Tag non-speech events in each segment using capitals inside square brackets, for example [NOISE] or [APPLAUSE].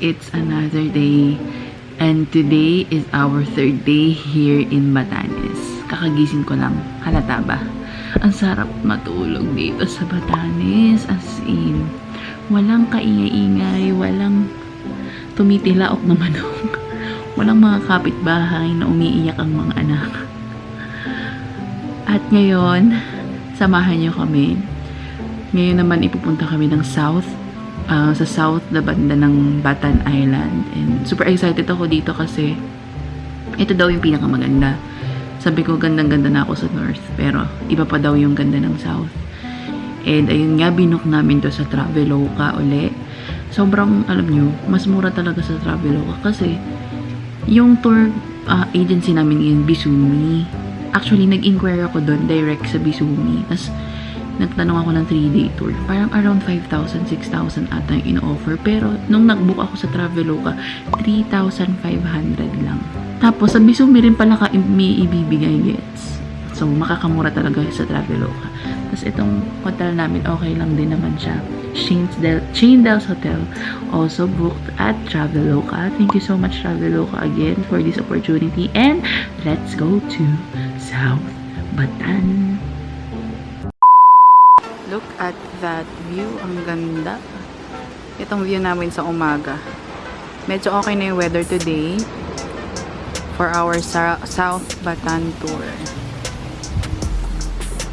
it's another day. And today is our third day here in Batanes. Kakagising ko lang. Halata ba? Ang sarap matulog dito sa Batanes. As in, walang kaingay-ingay, walang tumitilaok na manok. [LAUGHS] Walang mga kapitbahay na umiiyak ang mga anak. At ngayon, samahan niyo kami. Ngayon naman ipupunta kami ng south ah, sa south na banda ng Batan Island. And super excited ako dito kasi ito daw yung pinakamaganda. Sabi ko, gandang-ganda na ako sa north. Pero, iba pa daw yung ganda ng south. And, ayun nga, binook namin to sa Traveloka uli. Sobrang, alam nyo, mas mura talaga sa Traveloka kasi yung tour ah, agency namin in Bisumi. Actually, nag-inquire ako doon direct sa Bisumi. Tapos, nagtanong ako ng 3-day tour. Parang around 5,000, 6,000 ata yung ino-offer. Pero, nung nag-book ako sa Traveloka, 3,500 lang. Tapos, sa Bisumi rin pala ka may ibibigay gets. So, makakamura talaga sa Traveloka. Tapos, itong hotel namin, okay lang din naman siya. Chaindel, Chaindels Hotel also booked at Traveloka. Thank you so much, Traveloka, again for this opportunity. And, let's go to South Batan. Look at that view. Ang ganda. Itong view namin sa umaga. Medyo okay na yung weather today for our South Batan tour.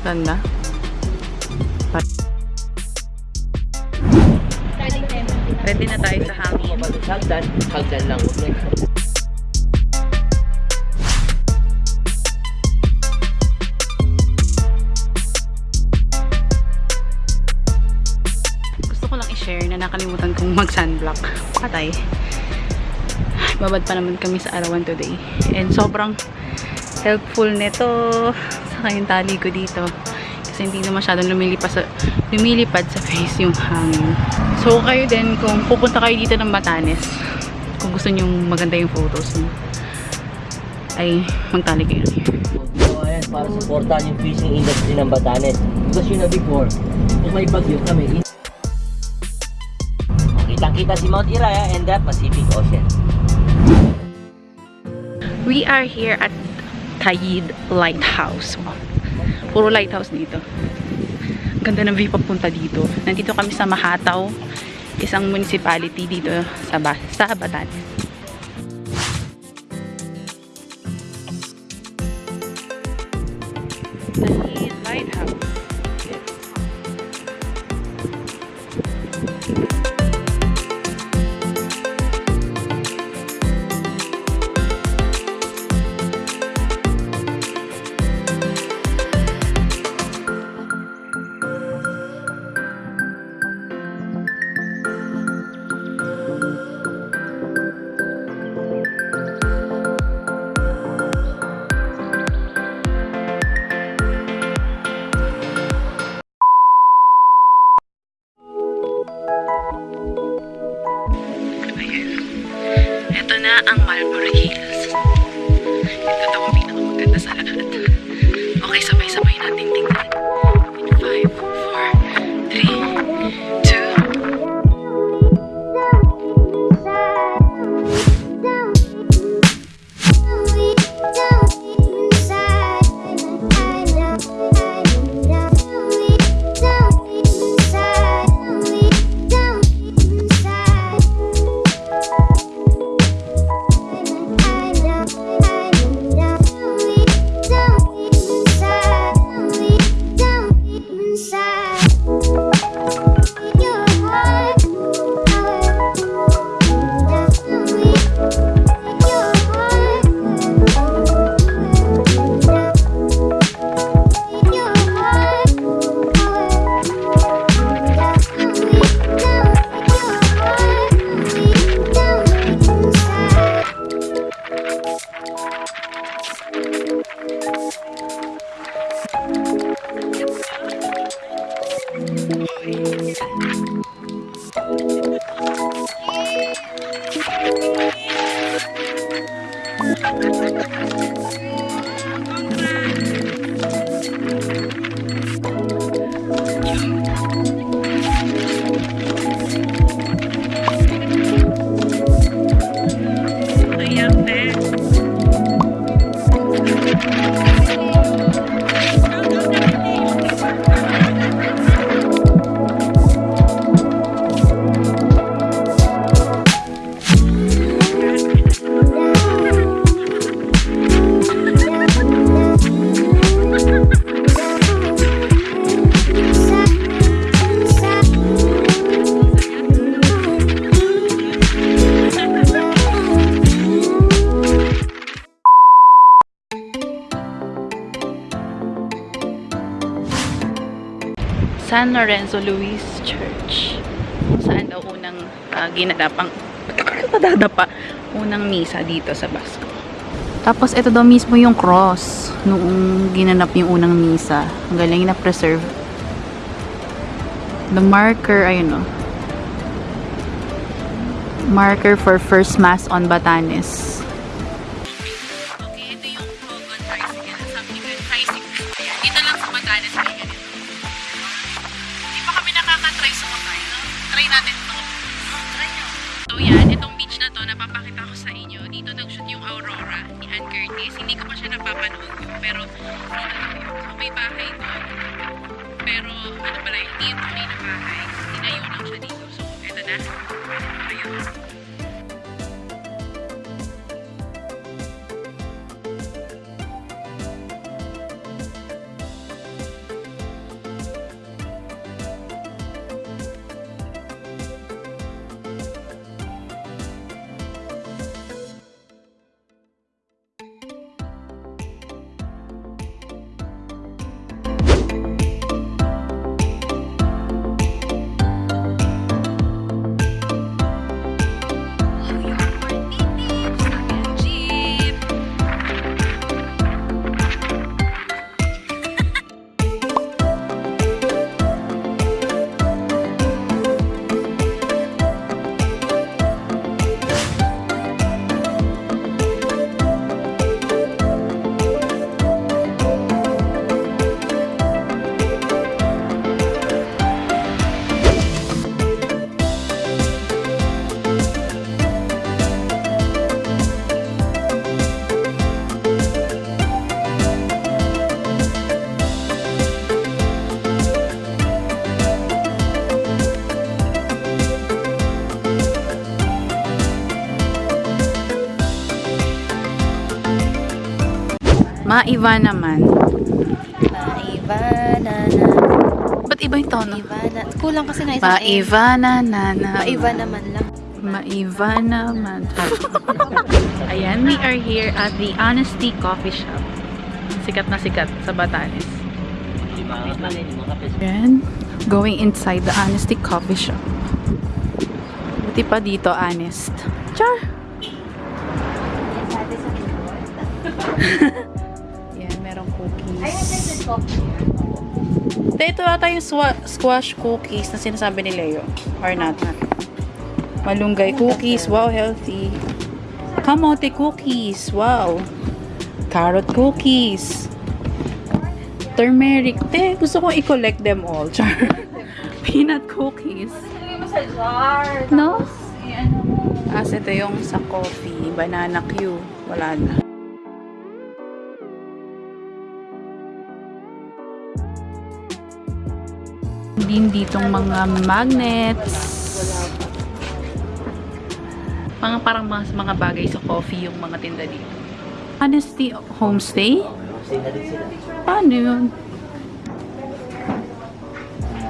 Ganda. Ready na tayo sa hangin. Hagdan, hagdan lang. I-share na nakalimutan kong mag-sunblock. Patay. Babad pa naman kami sa arawan today. And sobrang helpful nito sa kayong tali ko dito. Kasi hindi na masyadong lumilipad sa, lumilipad sa face yung hangin. So kayo din, kung pupunta kayo dito ng Batanes, kung gusto nyo maganda yung photos nyo, ay magtali kayo here. So, ayan, para supportahan yung fishing industry ng Batanes. Because you know before, kung may bagyo kami, kitang-kita si Mount Iraya and the Pacific Ocean. We are here at Tayid Lighthouse. Puro lighthouse dito. Ganda ng view papunta dito. Nandito kami sa Mahataw, isang municipality dito sa, ba sa Batanes. San Lorenzo Luis Church. Saan daw unang uh, ginadapang nadadapa unang misa dito sa Basco. Tapos ito daw mismo yung cross noong ginanap yung unang misa. Ang galing na preserve. The marker, ayun o. Marker for first mass on Batanes. Okay, ito yung Hogan Tricycle. Sabi ni tricycle. Dito lang sa Batanes Try natin to. Try nyo. So yan, itong beach na to, napapakita ko sa inyo. Dito nag-shoot yung Aurora ni Ann Curtis. Hindi ko pa siya napapanood pero. So may bahay doon. Pero ano pala, hindi yung tunay na bahay. Tinayo lang siya dito. So eto na. Ayun. Maiva naman. Maivana na. Ba't iba yung tono? Maivana. Kulang kasi na isang A. Maiva na na na. Maiva naman lang. Maiva naman. [LAUGHS] Ayan, we are here at the Honesty Coffee Shop. Sikat na sikat sa Batanes. Ayan, going inside the Honesty Coffee Shop. Buti pa dito, honest. Char! Yan, [LAUGHS] merong cookies. Ito, ito ata yung squash cookies na sinasabi ni Leo. Or not. Malunggay cookies. Wow, healthy. Kamote cookies. Wow. Carrot cookies. Turmeric. Te, gusto kong i-collect them all. [LAUGHS] Char. Peanut cookies. No? As ito yung sa coffee. Banana Q. Wala na. Din ditong mga magnets. Mga parang mga, mga bagay sa coffee yung mga tinda dito. Honesty Homestay? Paano yun?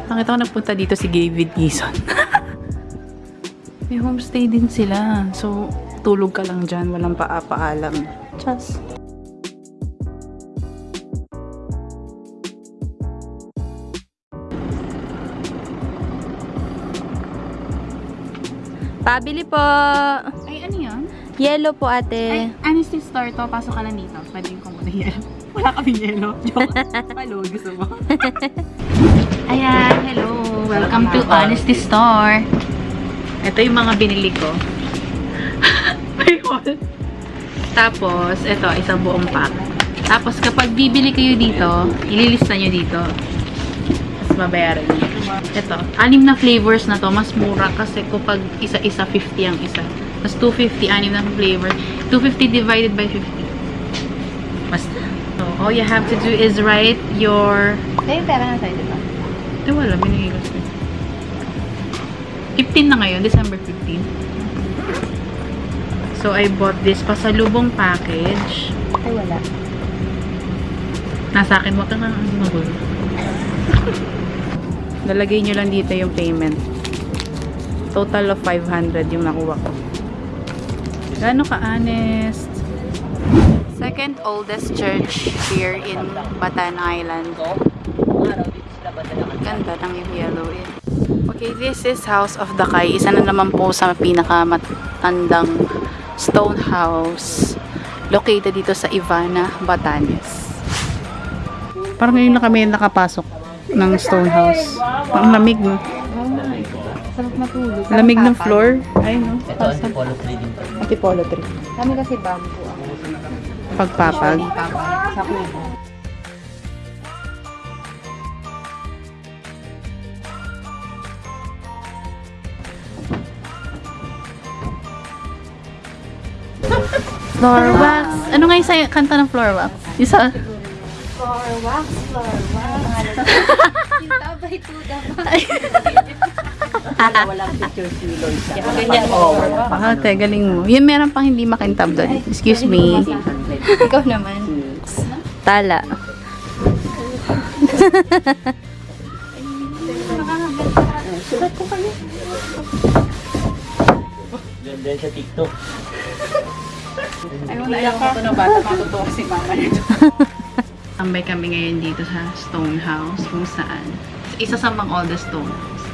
Nakita ko nagpunta dito si David Gison. [LAUGHS] May homestay din sila. So, tulog ka lang dyan. Walang paapaalam. Just. Pabili po. Ay, ano yan? Yellow po ate. honesty store to. Pasok ka na dito. Pwede ko muna yelo. Wala kami yelo. Joke. [LAUGHS] Hello, gusto mo? [LAUGHS] Ayan, hello. Welcome to Honesty Store. Ito yung mga binili ko. [LAUGHS] May haul. Tapos, ito, isang buong pack. Tapos, kapag bibili kayo dito, ililista nyo dito. Tapos, babayaran nyo. Ito, anim na flavors na to. Mas mura kasi kapag isa-isa 50 ang isa. Tapos 250, anim na flavor. 250 divided by 50. Basta. So, all you have to do is write your... Eh, pera na tayo, di ba? Eh, wala. Binigay ko sa'yo. 15 na ngayon. December 15. So, I bought this pasalubong package. Ay, wala. Nasa akin, wag ka nga magulo. [LAUGHS] Nalagay nyo lang dito yung payment. Total of 500 yung nakuha ko. Gano'n ka-honest? Second oldest church here in Batan Island. Ganda ng yellow eh. Okay, this is House of the Kai. Isa na naman po sa pinakamatandang stone house located dito sa Ivana, Batanes. Parang ngayon na kami nakapasok ng stone house. Ang lamig, no? Sarap matulog. Lamig ng floor. Ay, no? Ito, antipolo trading pa. Antipolo tree. Kami kasi bamboo ang Pagpapag. sa kubo. [LAUGHS] Floor wax. Ano nga yung kanta ng floor wax? Isa. Floor wax, floor wax. Yung tabay to the Walang picture si Loisa. Ganyan mo. Ah, te, galing mo. Yun, meron pang hindi makintab doon. Excuse me. Ikaw naman. Tala. Doon din sa TikTok. Ay, wala ayaw ko na bata. Matutuwa si mama nito. [LAUGHS] Tambay kami ngayon dito sa stone house kung saan. Isa sa mga oldest stone house.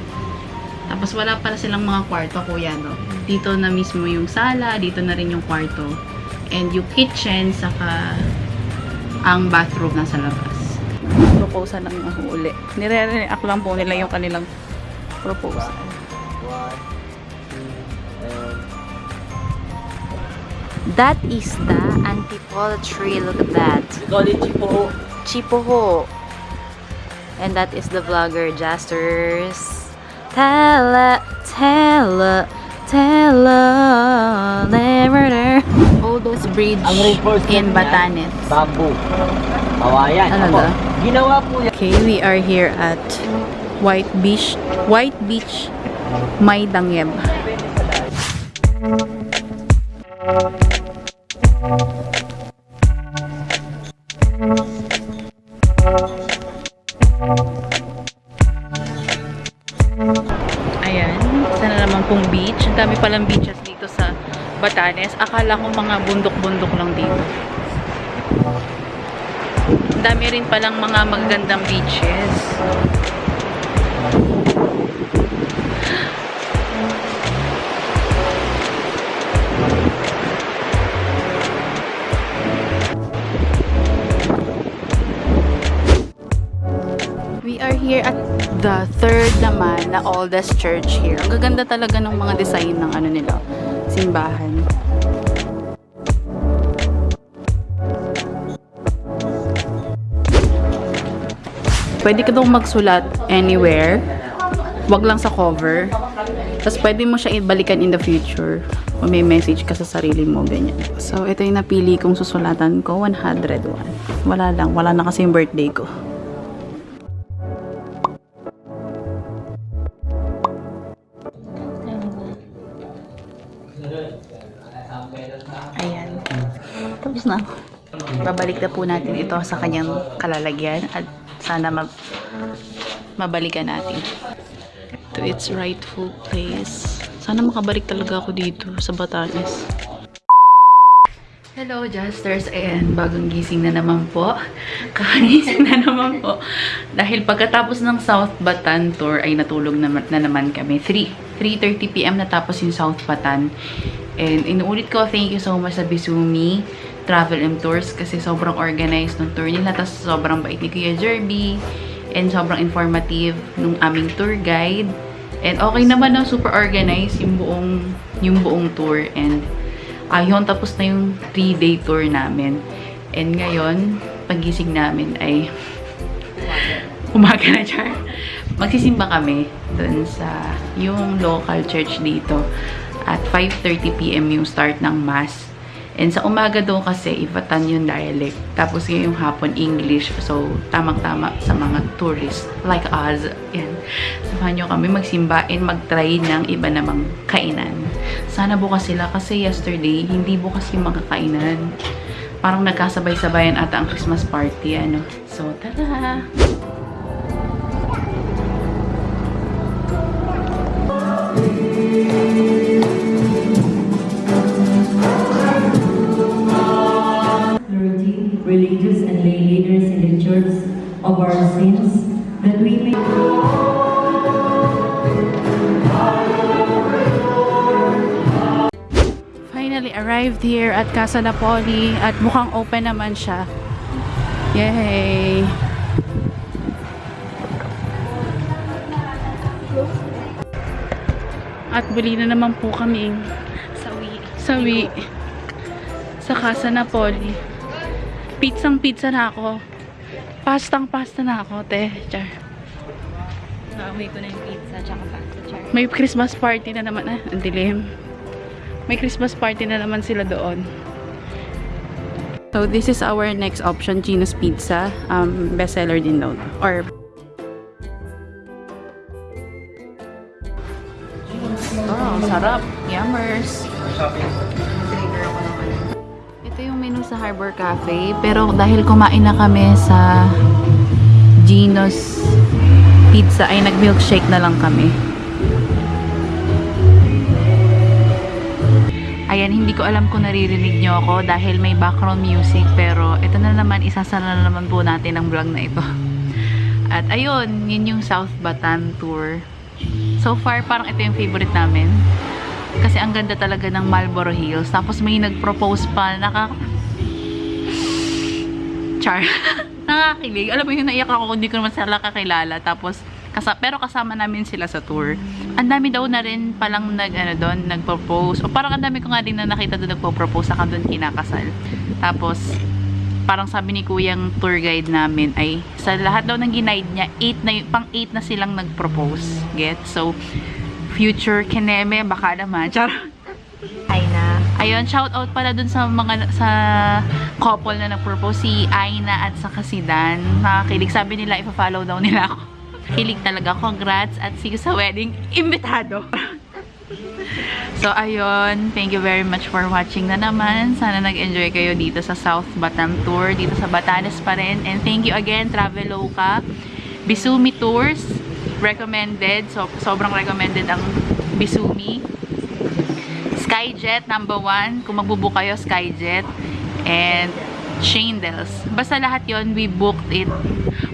Tapos wala pala silang mga kwarto, kuya, no? Dito na mismo yung sala, dito na rin yung kwarto. And yung kitchen, saka ang bathroom nasa labas. Proposal lang yung uli. Nire-react lang po nila yung kanilang proposal. That is the antipolo tree. Look at that. We call it Chipo. Chipoho. And that is the vlogger Jasters. Tella, tella, tella, never there. Oldest bridge in Batanes. Bamboo. Kawayan. Talaga? Ako, Ginawa po yan. Okay, we are here at White Beach, White Beach, May Dangyeb. Ayan, Batanes. Akala ko mga bundok-bundok lang dito. Dami rin palang mga magagandang beaches. We are here at the third naman na oldest church here. Ang gaganda talaga ng mga design ng ano nila, simbahan. Pwede ka daw magsulat anywhere. Wag lang sa cover. Tapos pwede mo siya ibalikan in the future. Kung may message ka sa sarili mo, ganyan. So, ito yung napili kong susulatan ko, 101. Wala lang. Wala na kasi yung birthday ko. Tapos na. Babalik na po natin ito sa kanyang kalalagyan at sana ma mabalikan natin to its rightful place. Sana makabalik talaga ako dito sa Batanes. Hello, Justers. Ayan, bagong gising na naman po. [LAUGHS] Kakagising na naman po. Dahil pagkatapos ng South Batan tour ay natulog na, na naman kami. 3, 3.30pm natapos yung South Batan. And inuulit ko, thank you so much sa Bizumi Travel and Tours kasi sobrang organized ng tour nila. Tapos sobrang bait ni Kuya Jerby. And sobrang informative nung aming tour guide. And okay naman na super organized yung buong, yung buong tour. And ayun, tapos na yung 3-day tour namin. And ngayon, pagising namin ay [LAUGHS] umaga na char. Magsisimba kami dun sa yung local church dito at 5.30pm yung start ng mass. And sa umaga daw kasi, Ivatan yung dialect. Tapos yung hapon, English. So, tamang-tama sa mga tourists like us. Yan. Samahan nyo kami magsimba and mag-try ng iba namang kainan. Sana bukas sila kasi yesterday, hindi bukas yung mga kainan. Parang nagkasabay-sabayan ata ang Christmas party. Ano. So, tara! Arrived here at Casa Napoli at mukhang open naman siya. Yay! At buli na naman po kami Sawi. sawi sa Casa Napoli. Pizzang pizza na ako. Pastang pasta na ako, te. Char. Naamoy ko na yung pizza tsaka pasta char. May Christmas party na naman. Ah, ang dilim. May Christmas party na naman sila doon. So, this is our next option, Gino's Pizza. Um, bestseller din daw. Or, oh, sarap. Yummers. Ito yung menu sa Harbor Cafe. Pero dahil kumain na kami sa Gino's Pizza, ay nag-milkshake na lang kami. Ayan, hindi ko alam kung naririnig nyo ako dahil may background music. Pero ito na naman, isasara na naman po natin ang vlog na ito. At ayun, yun yung South Bataan Tour. So far, parang ito yung favorite namin. Kasi ang ganda talaga ng Marlboro Hills. Tapos may nag-propose pa, naka... Char. [LAUGHS] Nakakilig. Alam mo yung naiyak ako, hindi ko naman sila kakilala. Tapos, kasa pero kasama namin sila sa tour. Ang dami daw na rin palang nag, ano doon, nag-propose. O parang ang dami ko nga din na nakita doon nagpo-propose, saka doon kinakasal. Tapos, parang sabi ni kuyang tour guide namin ay sa lahat daw ng ginaid niya, 8 na, pang 8 na silang nag-propose. Get? So, future kineme, baka naman. [LAUGHS] Char. Aina. Ayun, shout out pala dun sa mga sa couple na nag-propose si Aina at saka si Dan. Nakakilig. Sabi nila, ipa-follow daw nila ako. Kilig talaga. Congrats at see you sa wedding. Imbitado! [LAUGHS] so, ayun. Thank you very much for watching na naman. Sana nag-enjoy kayo dito sa South Batam Tour. Dito sa Batanes pa rin. And thank you again, Traveloka. Bisumi Tours. Recommended. So, sobrang recommended ang Bisumi. Skyjet, number one. Kung magbubook kayo, Skyjet. And Shindles. Basta lahat yon we booked it.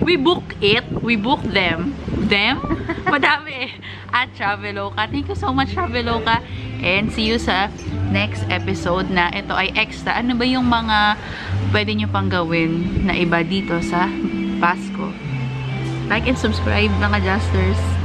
We booked it. We booked them. Them? [LAUGHS] Madami eh. At Traveloka. Thank you so much, Traveloka. And see you sa next episode na ito ay extra. Ano ba yung mga pwede nyo pang gawin na iba dito sa Pasko? Like and subscribe mga Justers.